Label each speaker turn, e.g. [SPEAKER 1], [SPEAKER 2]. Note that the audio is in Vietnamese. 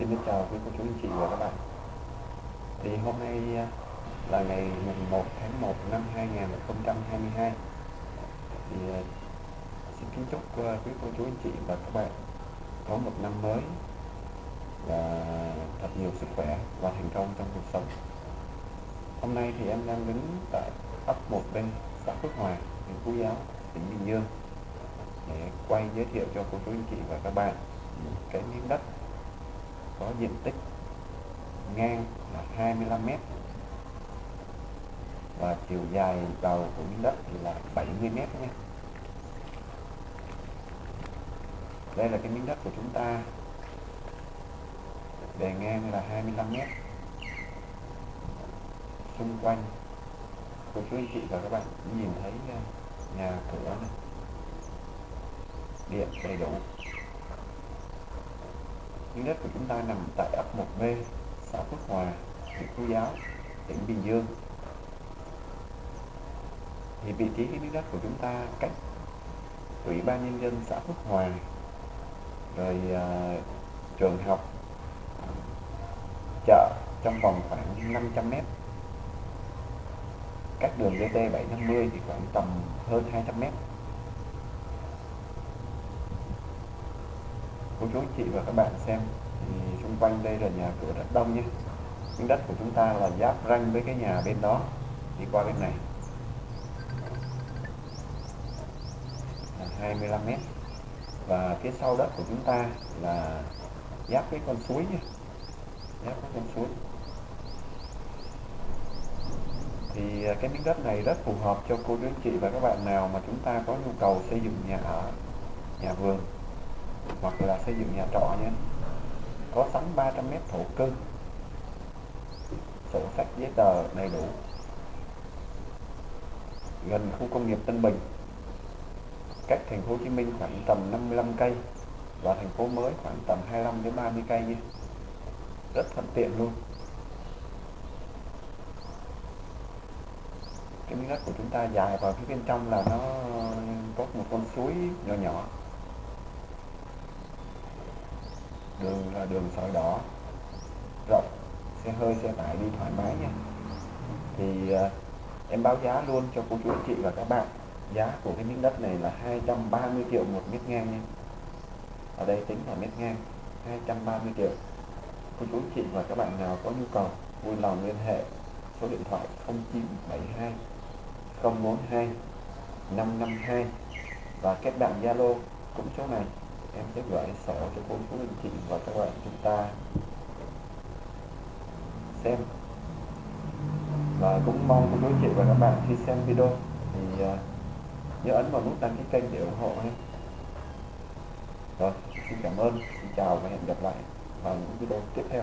[SPEAKER 1] Xin chào quý cô chú anh chị và các bạn. Thì hôm nay à, là ngày mùng 1 tháng 1 năm 2022 Thì à, xin kính chúc à, quý cô chú anh chị và các bạn có một năm mới và thật nhiều sức khỏe và thành công trong cuộc sống. Hôm nay thì em đang đứng tại ấp 1B, xã Phước Hòa, huyện Phú Giáo, tỉnh Bình Dương để quay giới thiệu cho cô chú anh chị và các bạn cái miếng đất có diện tích ngang là 25 m và chiều dài đầu của miếng đất thì là 70 m nhé đây là cái miếng đất của chúng ta. Bề ngang là 25 m xung quanh, cô chú anh chị và các bạn nhìn thấy ờ, nhà cửa này. Điện đầy đủ miếng đất của chúng ta nằm tại ấp 1B, xã Phước Hòa, huyện Phú Giáo, tỉnh Bình Dương. Thì vị trí cái miếng đất của chúng ta cách Ủy ban Nhân dân xã Phước Hòa, rồi uh, trường học, chợ trong vòng khoảng 500 mét cách đường DT 750 thì khoảng tầm hơn 200 mét cô chú, chị và các bạn xem. Thì xung quanh đây là nhà cửa rất đông nhé. Miếng đất của chúng ta là giáp ranh với cái nhà bên đó. Đi qua bên này. Là 25 mét. Và phía sau đất của chúng ta là giáp với con suối nhé. Giáp với con suối. Thì à, cái miếng đất này rất phù hợp cho cô chú, chị và các bạn nào mà chúng ta có nhu cầu xây dựng nhà ở, nhà vườn là xây dựng nhà trọ nhé có sẵn 300 mét thổ cư. Sổ sách giấy tờ đầy đủ. Gần khu công nghiệp Tân Bình. Cách thành phố Hồ Chí Minh khoảng tầm 55 cây và thành phố mới khoảng tầm 25 đến 30 cây nhé rất thuận tiện luôn. Cái miếng đất của chúng ta dài vào phía bên trong là nó có một con suối nhỏ nhỏ. Đường là đường sỏi đỏ. Rộng xe hơi xe tải đi thoải mái nha. Thì uh, em báo giá luôn cho cô chú anh chị và các bạn. Giá của cái miếng đất này là 230 triệu một mét ngang nha. Ở đây tính là mét ngang 230 triệu. Cô chú anh chị và các bạn nào có nhu cầu vui lòng liên hệ. Số điện thoại 0972 042 552 và kết bạn Zalo cũng số này em sẽ gửi sổ cho cô chú anh chị và các bạn chúng ta xem. Và cũng mong cô chú chị và các bạn khi xem video. Thì uh, nhớ ấn vào nút đăng ký kênh để ủng hộ nhé. Rồi xin cảm ơn. Xin chào và hẹn gặp lại vào những video tiếp theo.